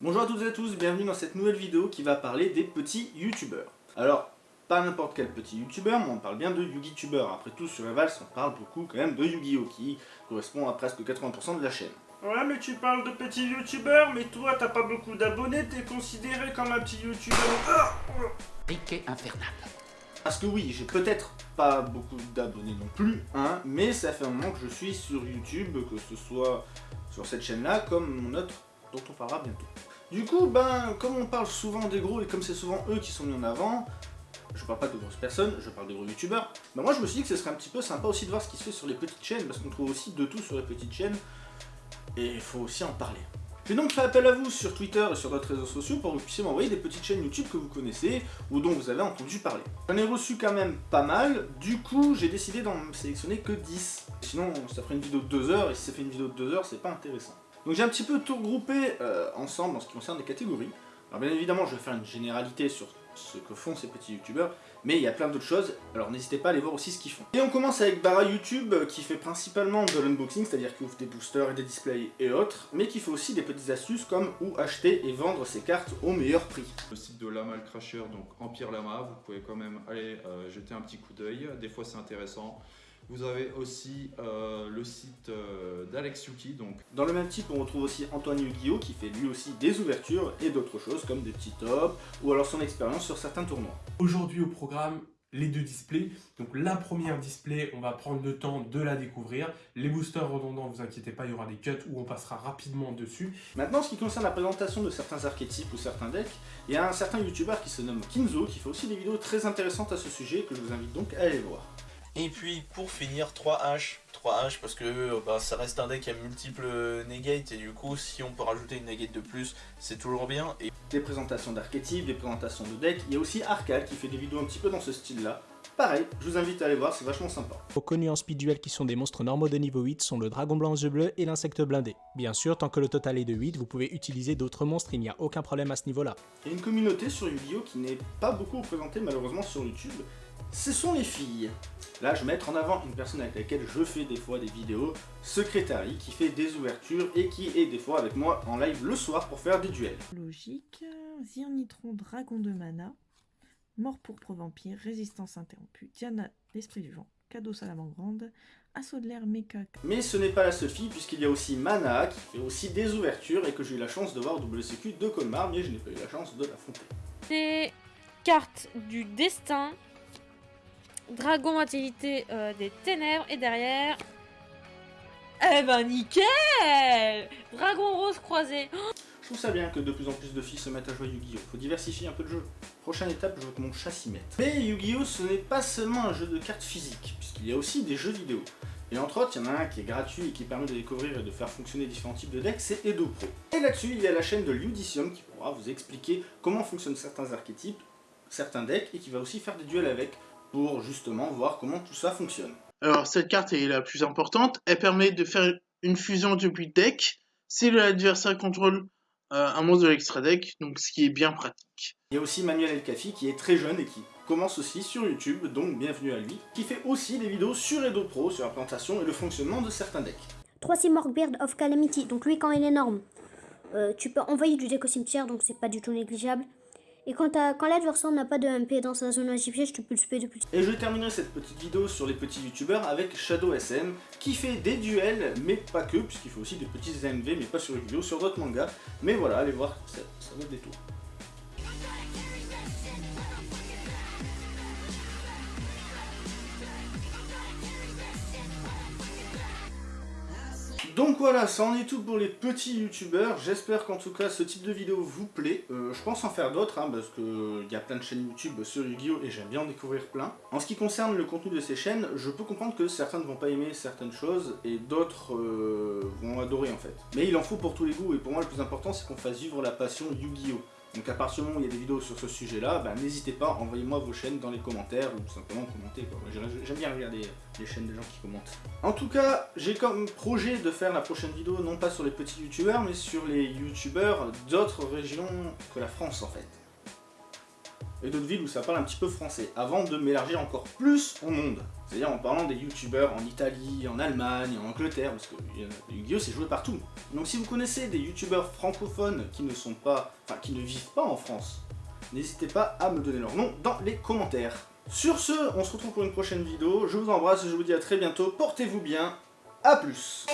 Bonjour à toutes et à tous, bienvenue dans cette nouvelle vidéo qui va parler des petits youtubeurs. Alors, pas n'importe quel petit youtubeur, mais on parle bien de YugiTuber. Après tout, sur Evals, on parle beaucoup quand même de Yu-Gi-Oh! qui correspond à presque 80% de la chaîne. Ouais, mais tu parles de petits youtubeurs, mais toi, t'as pas beaucoup d'abonnés, t'es considéré comme un petit youtubeur. Ah Piquet infernal. Parce que oui, j'ai peut-être pas beaucoup d'abonnés non plus, hein, mais ça fait un moment que je suis sur YouTube, que ce soit sur cette chaîne-là, comme mon autre, dont on parlera bientôt. Du coup, ben, comme on parle souvent des gros, et comme c'est souvent eux qui sont mis en avant, je parle pas de grosses personnes, je parle des gros youtubeurs, ben moi je me suis dit que ce serait un petit peu sympa aussi de voir ce qui se fait sur les petites chaînes, parce qu'on trouve aussi de tout sur les petites chaînes, et il faut aussi en parler. J'ai donc fait appel à vous sur Twitter et sur d'autres réseaux sociaux pour que vous puissiez m'envoyer des petites chaînes YouTube que vous connaissez ou dont vous avez entendu parler. J'en ai reçu quand même pas mal, du coup j'ai décidé d'en sélectionner que 10. Sinon ça ferait une vidéo de 2 heures et si ça fait une vidéo de 2 heures c'est pas intéressant. Donc j'ai un petit peu tout regroupé euh, ensemble en ce qui concerne les catégories. Alors bien évidemment je vais faire une généralité sur ce que font ces petits youtubeurs, mais il y a plein d'autres choses, alors n'hésitez pas à aller voir aussi ce qu'ils font. Et on commence avec Bara YouTube, qui fait principalement de l'unboxing, c'est-à-dire qu'il ouvre des boosters et des displays et autres, mais qui fait aussi des petites astuces comme où acheter et vendre ses cartes au meilleur prix. Le site de Lamal Crasher, donc Empire Lama, vous pouvez quand même aller euh, jeter un petit coup d'œil, des fois c'est intéressant. Vous avez aussi euh, le site euh, d'Alex Yuki. Donc. Dans le même type, on retrouve aussi Antoine Yu-Gi-Oh! qui fait lui aussi des ouvertures et d'autres choses comme des petits tops ou alors son expérience sur certains tournois. Aujourd'hui au programme, les deux displays. Donc la première display, on va prendre le temps de la découvrir. Les boosters redondants, vous inquiétez pas, il y aura des cuts où on passera rapidement dessus. Maintenant, ce qui concerne la présentation de certains archétypes ou certains decks, il y a un certain youtubeur qui se nomme Kinzo qui fait aussi des vidéos très intéressantes à ce sujet que je vous invite donc à aller voir. Et puis pour finir 3H, 3H parce que bah, ça reste un deck à multiples negates et du coup si on peut rajouter une negate de plus c'est toujours bien. Et... Des présentations d'archétypes, des présentations de decks, il y a aussi Arcade qui fait des vidéos un petit peu dans ce style là. Pareil, je vous invite à aller voir, c'est vachement sympa. Connus en speed duel qui sont des monstres normaux de niveau 8 sont le dragon blanc aux yeux bleus et l'insecte blindé. Bien sûr, tant que le total est de 8, vous pouvez utiliser d'autres monstres, il n'y a aucun problème à ce niveau là. Il y a une communauté sur Yu-Gi-Oh qui n'est pas beaucoup représentée malheureusement sur YouTube, ce sont les filles. Là, je vais mettre en avant une personne avec laquelle je fais des fois des vidéos, Secretary, qui fait des ouvertures et qui est des fois avec moi en live le soir pour faire des duels. Logique, Zirnitron, Dragon de Mana, Mort pourpre vampire, Résistance interrompue, Diana, l'esprit du vent, Cadeau salamandre, Assaut de l'air, Mecha... Mais ce n'est pas la seule fille, puisqu'il y a aussi Mana, qui fait aussi des ouvertures, et que j'ai eu la chance de voir au WCQ de Colmar, mais je n'ai pas eu la chance de l'affronter. Des cartes du destin Dragon activité euh, des ténèbres et derrière... Eh ben nickel Dragon rose croisé Je trouve ça bien que de plus en plus de filles se mettent à jouer Yu-Gi-Oh! Faut diversifier un peu le jeu. Prochaine étape, je veux que mon chat s'y mette. Mais Yu-Gi-Oh! ce n'est pas seulement un jeu de cartes physiques, puisqu'il y a aussi des jeux vidéo. Et entre autres, il y en a un qui est gratuit et qui permet de découvrir et de faire fonctionner différents types de decks, c'est Edo Pro. Et là-dessus, il y a la chaîne de Ludicium qui pourra vous expliquer comment fonctionnent certains archétypes, certains decks, et qui va aussi faire des duels avec, pour justement voir comment tout ça fonctionne. Alors cette carte est la plus importante, elle permet de faire une fusion depuis deck si l'adversaire contrôle euh, un monstre de l'extra deck, donc ce qui est bien pratique. Il y a aussi Manuel El Kafi qui est très jeune et qui commence aussi sur YouTube, donc bienvenue à lui, qui fait aussi des vidéos sur Edo Pro, sur la présentation et le fonctionnement de certains decks. 3 Simorg Beard of Calamity, donc lui quand il est énorme, euh, tu peux envoyer du deck au cimetière, donc c'est pas du tout négligeable. Et quand, quand l'adversaire n'a pas de MP dans sa zone piège, tu peux le spé de plus. Et je terminerai cette petite vidéo sur les petits youtubeurs avec Shadow SM, qui fait des duels, mais pas que, puisqu'il fait aussi des petits AMV, mais pas sur les vidéos, sur d'autres mangas. Mais voilà, allez voir, ça, ça vaut des tours. Donc voilà, ça en est tout pour les petits youtubeurs. J'espère qu'en tout cas ce type de vidéo vous plaît. Euh, je pense en faire d'autres, hein, parce qu'il y a plein de chaînes YouTube sur Yu-Gi-Oh! et j'aime bien en découvrir plein. En ce qui concerne le contenu de ces chaînes, je peux comprendre que certains ne vont pas aimer certaines choses et d'autres euh, vont adorer en fait. Mais il en faut pour tous les goûts et pour moi le plus important c'est qu'on fasse vivre la passion Yu-Gi-Oh! Donc à partir du moment où il y a des vidéos sur ce sujet-là, ben, n'hésitez pas, envoyez-moi vos chaînes dans les commentaires ou simplement commentez. J'aime bien regarder les chaînes des gens qui commentent. En tout cas, j'ai comme projet de faire la prochaine vidéo non pas sur les petits youtubeurs, mais sur les youtubeurs d'autres régions que la France en fait. Et d'autres villes où ça parle un petit peu français, avant de m'élargir encore plus au monde. C'est-à-dire en parlant des youtubeurs en Italie, en Allemagne, en Angleterre, parce que Yu-Gi-Oh c'est joué partout. Donc si vous connaissez des youtubeurs francophones qui ne sont pas, enfin qui ne vivent pas en France, n'hésitez pas à me donner leur nom dans les commentaires. Sur ce, on se retrouve pour une prochaine vidéo, je vous embrasse et je vous dis à très bientôt, portez-vous bien, à plus